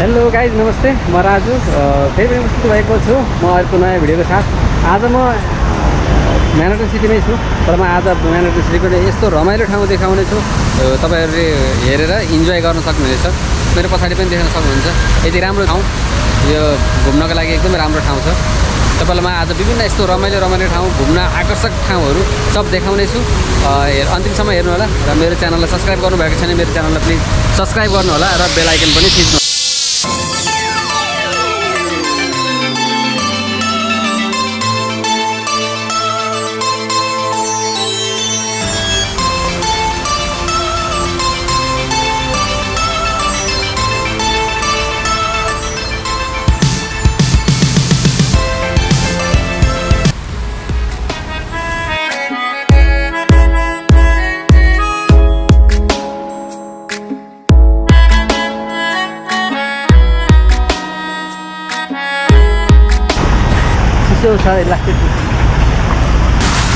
Hello guys नमस्ते। म राजु। फेरि पनि उपस्थित भएको छु। म अर्को नयाँ भिडियोको साथ। आज म म्याराथन सिटीमै छु। तर म आज म्याराथन सिटीको यस्तो रमाइलो ठाउँ देखाउने छु। तपाईँहरूले हेरेर इन्जोय गर्न सक्नुहुनेछ। मेरो पछाडि पनि देख्न सक्नुहुन्छ। यति राम्रो ठाउँ। यो घुम्नको लागि एकदमै राम्रो ठाउँ छ। तपाईँलाई म आज विभिन्न यस्तो रमाइलो रमाइलो ठाउँ घुम्न आकर्षक ठाउँहरू सब देखाउने छु। अ, हेर अन्तिमसम्म हेर्नु होला र मेरो च्यानललाई सब्सक्राइब गर्नुभएको छैन मेरो च्यानललाई प्लिज सब्सक्राइब गर्नु होला र बेल आइकन पनि थिच्नु। चिसो छ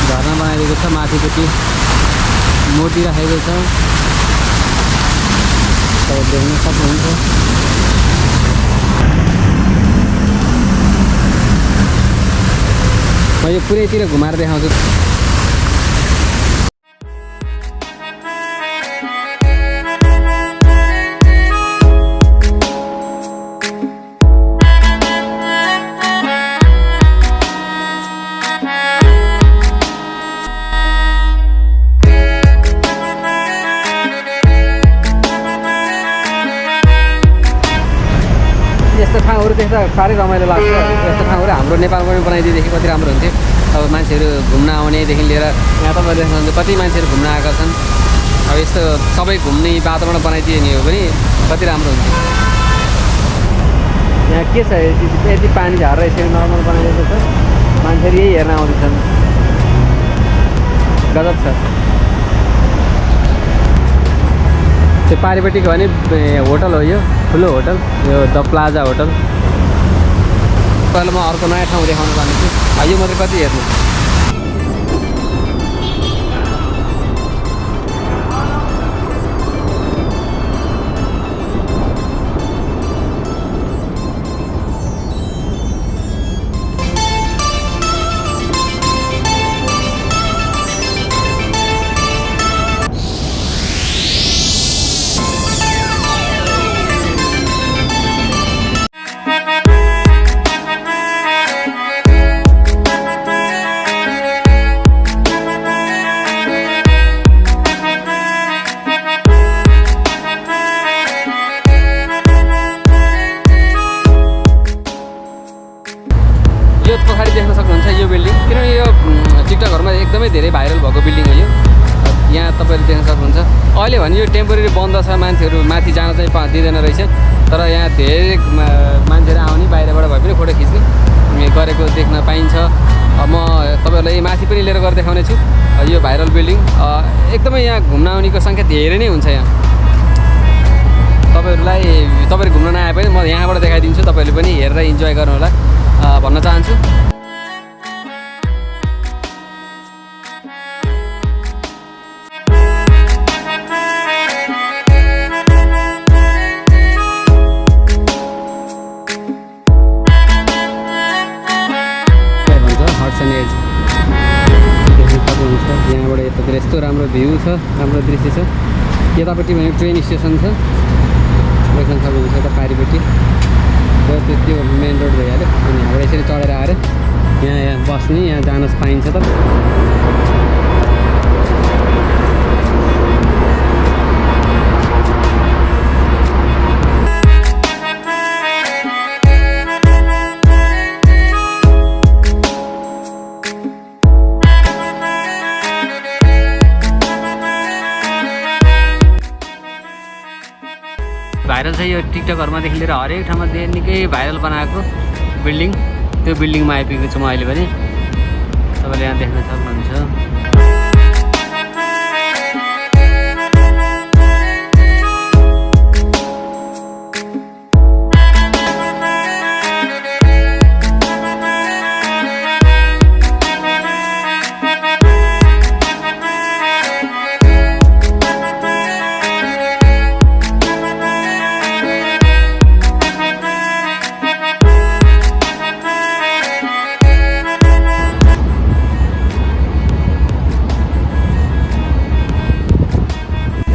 झर्ना बनाइदिएको छ माथिपट्टि मूर्ति राखेको छ। तपाईँ देख्न सक्नुहुन्छ। म यो पुरैतिर घुमाएर देखाउँछु। देख्दा साह्रै रमाइलो लाग्छ। यस्तो ठाउँहरू हाम्रो नेपालमा पनि बनाइदिएदेखि कति राम्रो हुन्थ्यो। अब मान्छेहरू घुम्न आउनेदेखि लिएर यहाँ तपाईँले देख्नुहुन्छ कति मान्छेहरू घुम्न आएका छन्। अब यस्तो सबै घुम्ने वातावरण बनाइदिने हो भने कति राम्रो हुन्थ्यो। यहाँ के छ? यति पानी झरेर यसरी नर्मल बनाइदिएको छ। मान्छेहरू यही हेर्न आउँदैछन्। गजब छ। त्यो पारिपट्टिको भने होटल हो यो। ठुलो होटल यो द प्लाजा होटल। पहिला म अर्को नयाँ ठाउँ देखाउन चाहन्छु यो मात्रै कति हेर्नु? बिल्डिङ किनभने यो टिकटकहरूमा एकदमै धेरै भाइरल भएको बिल्डिङ हो यो। यहाँ तपाईँले देख्न सक्नुहुन्छ। अहिले भने यो टेम्पोरेरी बन्द छ मान्छेहरू माथि जान चाहिँ पा दिँदैन रहेछ। तर यहाँ धेरै मान्छेहरू आउने बाहिरबाट भए पनि फोटो खिच्ने गरेको देख्न पाइन्छ। म तपाईँहरूलाई माथि पनि लिएर गएर देखाउने छु। यो भाइरल बिल्डिङ एकदमै यहाँ घुम्न आउनेको सङ्ख्या धेरै नै हुन्छ यहाँ। तपाईँहरूलाई तपाईँहरू घुम्न नआए पनि म यहाँबाट देखाइदिन्छु। तपाईँहरूले पनि हेरेर इन्जोय गर्नु होला अ, भन्न चाहन्छु। एन्ड एज सक्नुहुन्छ यहाँबाट यतातिर यस्तो राम्रो भ्यू छ राम्रो दृश्य छ। यतापट्टि भने ट्रेन स्टेसन छ। देख्न सक्नुहुन्छ यता पारिपट्टि। र त्यो त्यो मेन रोड भइहाल्यो। अनि यहाँबाट यसरी चढेर आएर यहाँ यहाँ बस्ने यहाँ जान पाइन्छ त। चाहिँ टिकटकहरूमादेखि लिएर हरेक ठाउँमा दे निकै भाइरल बनाएको बिल्डिङ। त्यो बिल्डिङमा आइपुगेको छु म अहिले पनि। तपाईँले यहाँ देख्न सक्नुहुन्छ।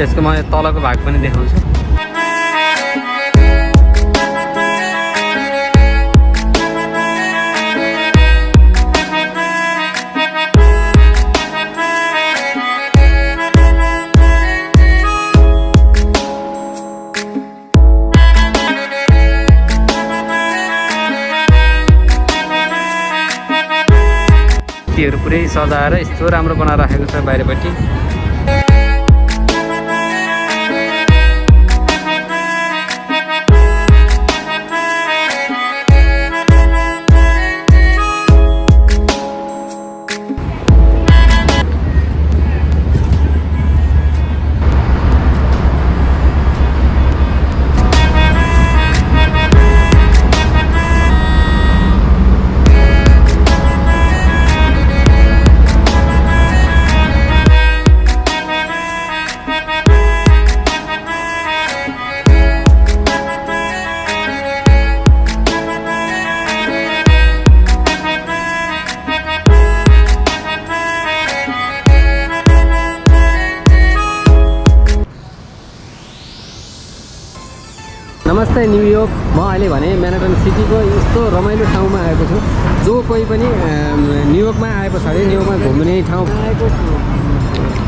त्यसको म तलको भाग पनि देखाउँछु। पुरै सजाएर यस्तो राम्रो बनाएर राखेको छ बाहिरपट्टि। नमस्ते न्युयोर्क म अहिले भने म्यानाटन सिटीको यस्तो रमाइलो ठाउँमा आएको छु। जो कोही पनि न्युयोर्कमा आए पछाडि न्युयोर्कमा घुम्ने ठाउँ आएको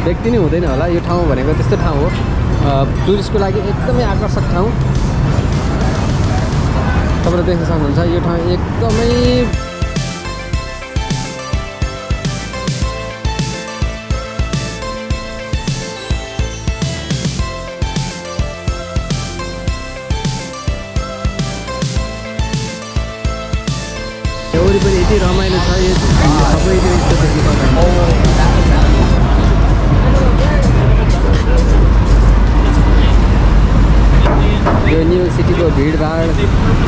व्यक्ति नै हुँदैन होला। यो ठाउँ भनेको त्यस्तो ठाउँ हो। टुरिस्टको लागि एकदमै आकर्षक ठाउँ। तपाईँले देख्न सक्नुहुन्छ यो ठाउँ एकदमै यति रमाइलो छ यो सबैतिर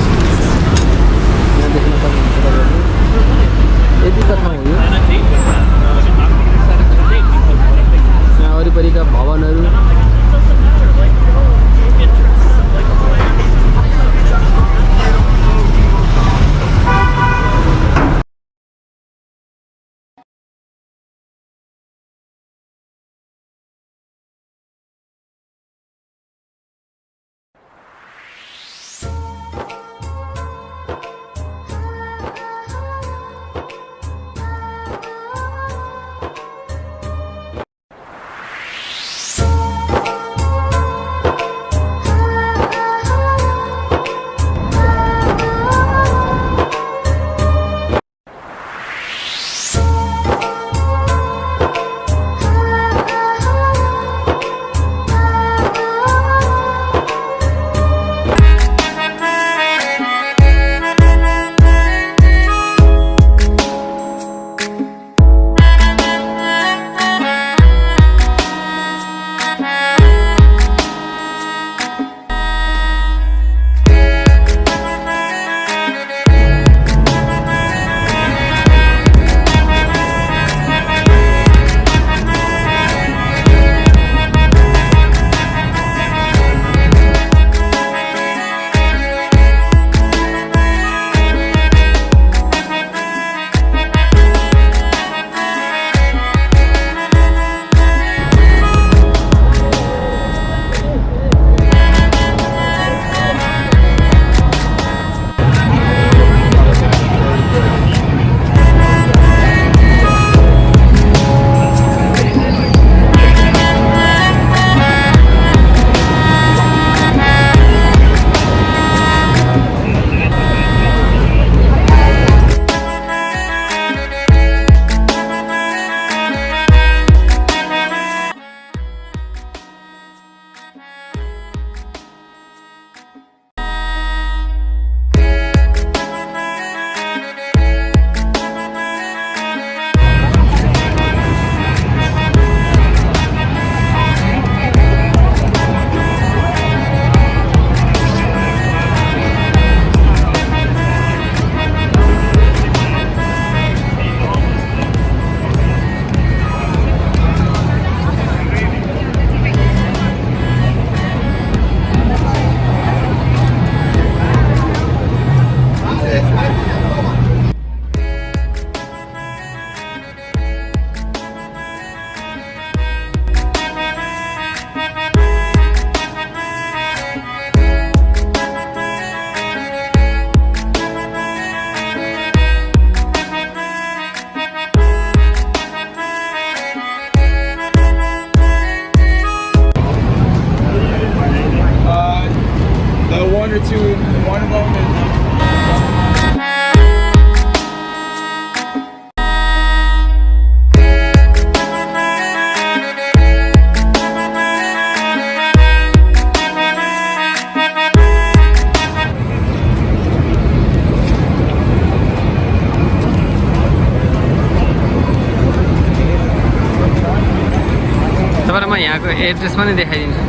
एड्रेस पनि देखाइदिन्छु।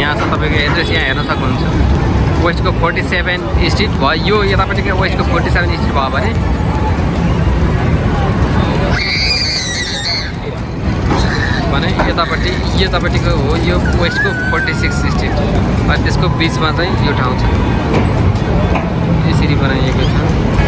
यहाँ छ तपाईँको एड्रेस यहाँ हेर्न सक्नुहुन्छ। वेस्टको फोर्टी सेभेन स्ट्रिट भयो। यो यतापट्टिको वेस्टको फोर्टी सेभेन स्ट्रिट भयो भने। भने यतापट्टि यतापट्टिको हो यो वेस्टको फोर्टी सिक्स स्ट्रिट अनि त्यसको बिचमा चाहिँ यो ठाउँ छ। यसरी बनाइएको छ।